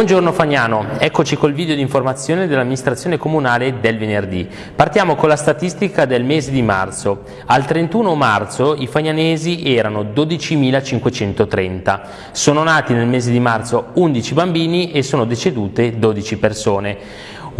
Buongiorno Fagnano, eccoci col video di informazione dell'amministrazione comunale del venerdì. Partiamo con la statistica del mese di marzo. Al 31 marzo i fagnanesi erano 12.530. Sono nati nel mese di marzo 11 bambini e sono decedute 12 persone.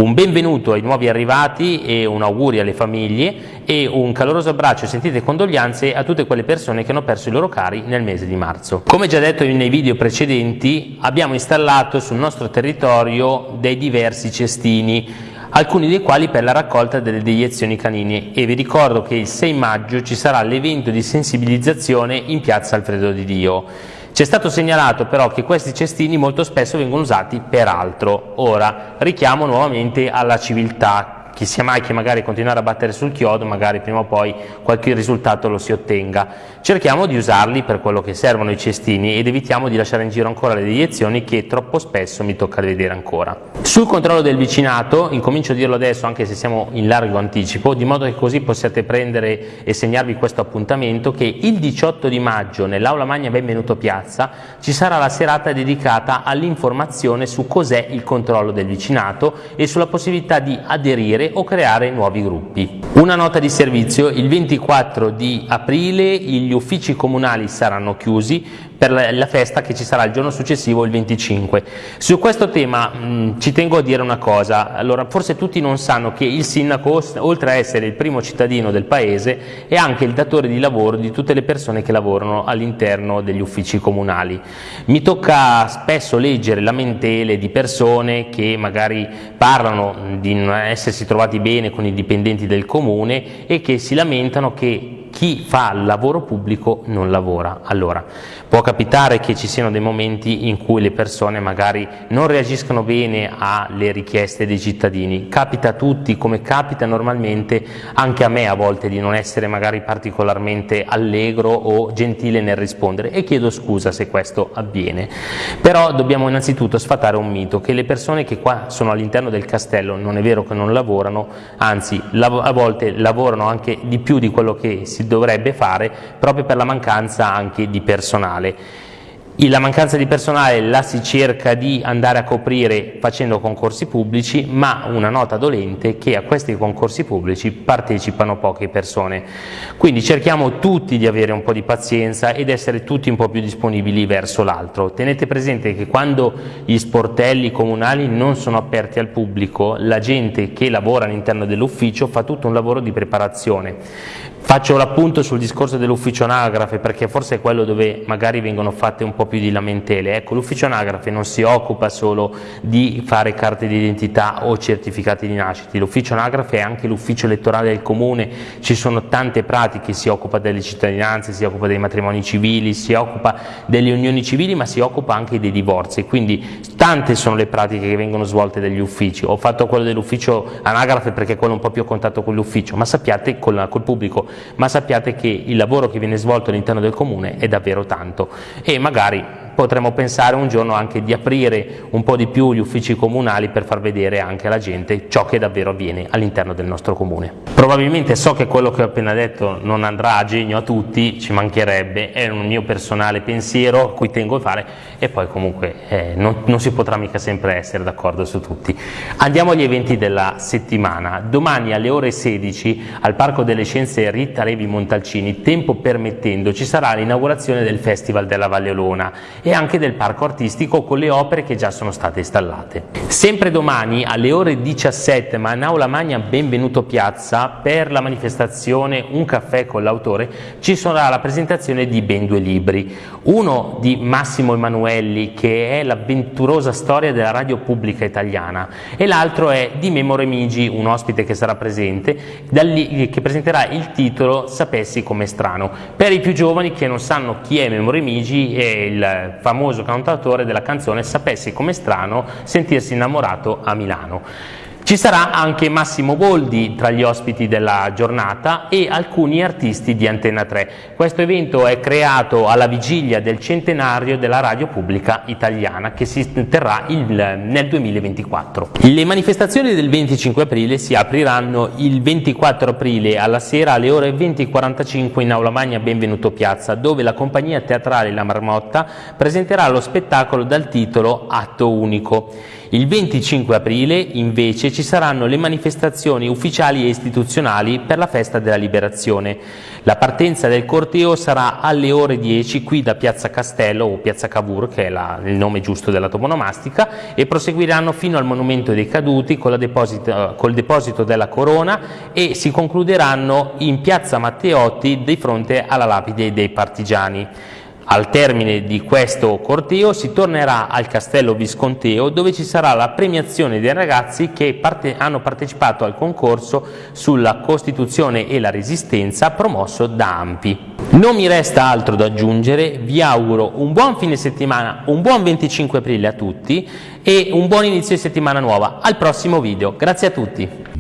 Un benvenuto ai nuovi arrivati e un augurio alle famiglie e un caloroso abbraccio e sentite condoglianze a tutte quelle persone che hanno perso i loro cari nel mese di marzo. Come già detto nei video precedenti abbiamo installato sul nostro territorio dei diversi cestini alcuni dei quali per la raccolta delle deiezioni canine e vi ricordo che il 6 maggio ci sarà l'evento di sensibilizzazione in piazza Alfredo di Dio. Ci è stato segnalato però che questi cestini molto spesso vengono usati per altro. Ora richiamo nuovamente alla civiltà chi sia mai che magari continuare a battere sul chiodo, magari prima o poi qualche risultato lo si ottenga. Cerchiamo di usarli per quello che servono i cestini ed evitiamo di lasciare in giro ancora le deiezioni che troppo spesso mi tocca vedere ancora. Sul controllo del vicinato, incomincio a dirlo adesso anche se siamo in largo anticipo, di modo che così possiate prendere e segnarvi questo appuntamento che il 18 di maggio nell'Aula Magna Benvenuto Piazza ci sarà la serata dedicata all'informazione su cos'è il controllo del vicinato e sulla possibilità di aderire o creare nuovi gruppi. Una nota di servizio, il 24 di aprile gli uffici comunali saranno chiusi per la festa che ci sarà il giorno successivo, il 25. Su questo tema mh, ci tengo a dire una cosa, allora forse tutti non sanno che il sindaco, oltre a essere il primo cittadino del paese, è anche il datore di lavoro di tutte le persone che lavorano all'interno degli uffici comunali. Mi tocca spesso leggere lamentele di persone che magari parlano di non essersi trovati bene con i dipendenti del comune e che si lamentano che chi fa il lavoro pubblico non lavora. Allora, può capitare che ci siano dei momenti in cui le persone magari non reagiscono bene alle richieste dei cittadini, capita a tutti come capita normalmente anche a me a volte di non essere magari particolarmente allegro o gentile nel rispondere. E chiedo scusa se questo avviene, però dobbiamo innanzitutto sfatare un mito che le persone che qua sono all'interno del castello non è vero che non lavorano, anzi a volte lavorano anche di più di quello che si dovrebbe fare proprio per la mancanza anche di personale. La mancanza di personale la si cerca di andare a coprire facendo concorsi pubblici, ma una nota dolente che a questi concorsi pubblici partecipano poche persone. Quindi cerchiamo tutti di avere un po' di pazienza ed essere tutti un po' più disponibili verso l'altro. Tenete presente che quando gli sportelli comunali non sono aperti al pubblico, la gente che lavora all'interno dell'ufficio fa tutto un lavoro di preparazione. Faccio l'appunto sul discorso dell'ufficio anagrafe perché forse è quello dove magari vengono fatte un po' più di lamentele. Ecco, l'ufficio anagrafe non si occupa solo di fare carte d'identità o certificati di nascita, l'ufficio anagrafe è anche l'ufficio elettorale del comune, ci sono tante pratiche, si occupa delle cittadinanze, si occupa dei matrimoni civili, si occupa delle unioni civili ma si occupa anche dei divorzi, quindi tante sono le pratiche che vengono svolte dagli uffici. Ho fatto quello dell'ufficio anagrafe perché è quello un po' più a contatto con l'ufficio, ma sappiate col, col pubblico ma sappiate che il lavoro che viene svolto all'interno del comune è davvero tanto e magari potremmo pensare un giorno anche di aprire un po' di più gli uffici comunali per far vedere anche alla gente ciò che davvero avviene all'interno del nostro comune. Probabilmente so che quello che ho appena detto non andrà a genio a tutti, ci mancherebbe, è un mio personale pensiero a cui tengo a fare e poi comunque eh, non, non si potrà mica sempre essere d'accordo su tutti. Andiamo agli eventi della settimana. Domani alle ore 16 al Parco delle Scienze Rita Levi Montalcini, tempo permettendo, ci sarà l'inaugurazione del Festival della Valle Olona e anche del parco artistico con le opere che già sono state installate. Sempre domani alle ore 17 ma in Aula Magna Benvenuto Piazza per la manifestazione Un caffè con l'autore ci sarà la presentazione di ben due libri, uno di Massimo Emanuelli che è l'avventurosa storia della radio pubblica italiana e l'altro è di Memo Remigi, un ospite che sarà presente, che presenterà il titolo Sapessi come strano. Per i più giovani che non sanno chi è Memo Remigi è il famoso cantautore della canzone Sapessi come strano sentirsi innamorato a Milano. Ci sarà anche Massimo Boldi tra gli ospiti della giornata e alcuni artisti di Antenna 3. Questo evento è creato alla vigilia del centenario della radio pubblica italiana che si terrà il, nel 2024. Le manifestazioni del 25 aprile si apriranno il 24 aprile alla sera alle ore 20.45 in Aula Magna Benvenuto Piazza dove la compagnia teatrale La Marmotta presenterà lo spettacolo dal titolo Atto Unico. Il 25 aprile invece ci saranno le manifestazioni ufficiali e istituzionali per la festa della liberazione. La partenza del corteo sarà alle ore 10 qui da Piazza Castello o Piazza Cavour, che è la, il nome giusto della toponomastica, e proseguiranno fino al Monumento dei Caduti con deposito, col deposito della corona e si concluderanno in Piazza Matteotti di fronte alla lapide dei partigiani. Al termine di questo corteo si tornerà al Castello Visconteo dove ci sarà la premiazione dei ragazzi che parte hanno partecipato al concorso sulla Costituzione e la Resistenza promosso da AMPI. Non mi resta altro da aggiungere, vi auguro un buon fine settimana, un buon 25 aprile a tutti e un buon inizio di settimana nuova. Al prossimo video, grazie a tutti.